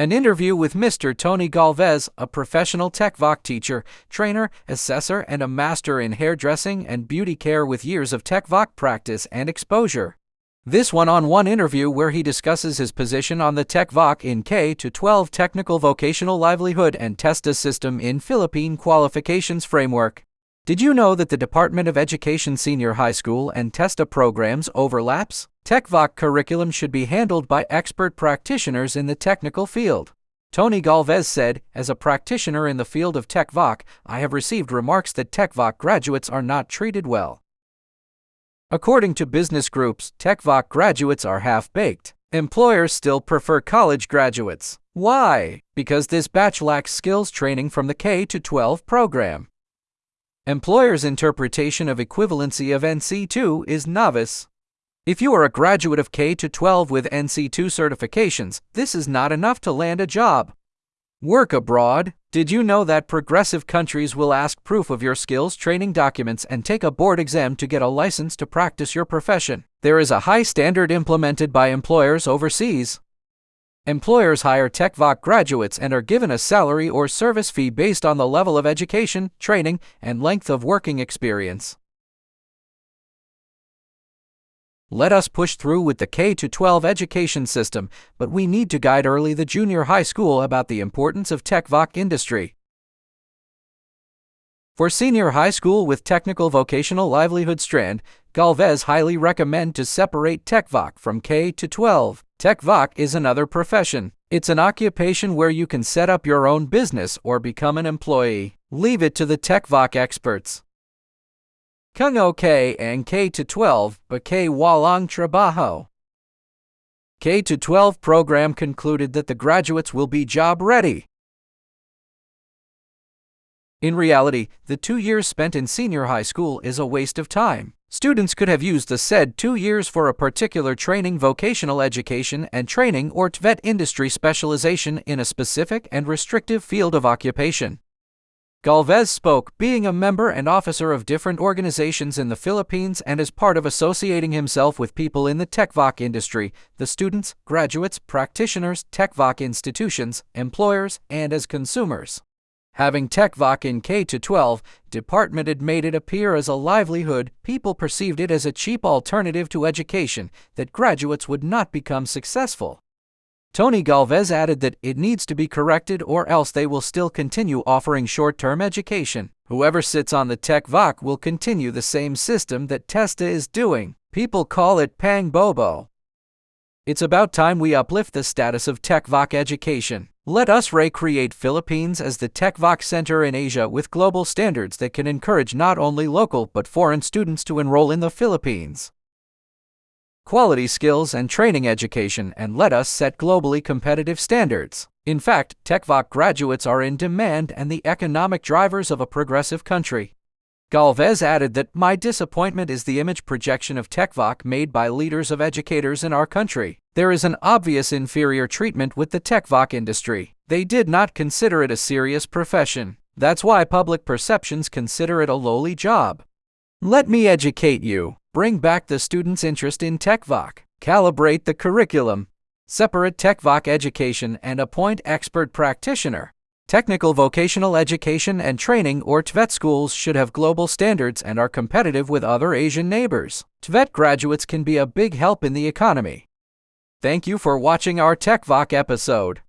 An interview with Mr. Tony Galvez, a professional TechVoc teacher, trainer, assessor, and a master in hairdressing and beauty care with years of TechVoc practice and exposure. This one-on-one interview where he discusses his position on the TechVoc in K to 12 Technical Vocational Livelihood and TESDA system in Philippine Qualifications Framework. Did you know that the Department of Education Senior High School and TESDA programs overlaps? TechVoc curriculum should be handled by expert practitioners in the technical field. Tony Galvez said, As a practitioner in the field of TechVoc, I have received remarks that TechVoc graduates are not treated well. According to business groups, TechVoc graduates are half-baked. Employers still prefer college graduates. Why? Because this batch lacks skills training from the K to 12 program. Employers' interpretation of equivalency of NC2 is novice. If you are a graduate of K to 12 with NC2 certifications, this is not enough to land a job. Work abroad. Did you know that progressive countries will ask proof of your skills training documents and take a board exam to get a license to practice your profession? There is a high standard implemented by employers overseas. Employers hire TechVoc graduates and are given a salary or service fee based on the level of education, training, and length of working experience. Let us push through with the K 12 education system, but we need to guide early the junior high school about the importance of TechVoc industry. For senior high school with technical vocational livelihood strand, Galvez highly recommend to separate TechVoc from K to 12. TechVoc is another profession. It's an occupation where you can set up your own business or become an employee. Leave it to the TechVoc experts. Kung OK and K to 12, but K walang trabajo. K to 12 program concluded that the graduates will be job ready. In reality, the two years spent in senior high school is a waste of time. Students could have used the said two years for a particular training vocational education and training or TVET industry specialization in a specific and restrictive field of occupation. Galvez spoke, being a member and officer of different organizations in the Philippines and as part of associating himself with people in the TechVoc industry, the students, graduates, practitioners, TechVoc institutions, employers, and as consumers. Having TechVoc in K-12, department had made it appear as a livelihood, people perceived it as a cheap alternative to education, that graduates would not become successful. Tony Galvez added that it needs to be corrected or else they will still continue offering short-term education. Whoever sits on the TechVoc will continue the same system that TESDA is doing. People call it Pang Bobo. It's about time we uplift the status of TechVoc education. Let us recreate Philippines as the TechVoc center in Asia with global standards that can encourage not only local but foreign students to enroll in the Philippines quality skills and training education and let us set globally competitive standards. In fact, TechVoc graduates are in demand and the economic drivers of a progressive country. Galvez added that my disappointment is the image projection of TechVoc made by leaders of educators in our country. There is an obvious inferior treatment with the TechVoc industry. They did not consider it a serious profession. That's why public perceptions consider it a lowly job. Let me educate you. Bring back the students' interest in TechVoc. Calibrate the curriculum. Separate TechVoc education and appoint expert practitioner. Technical vocational education and training or TVET schools should have global standards and are competitive with other Asian neighbors. TVET graduates can be a big help in the economy. Thank you for watching our TechVoc episode.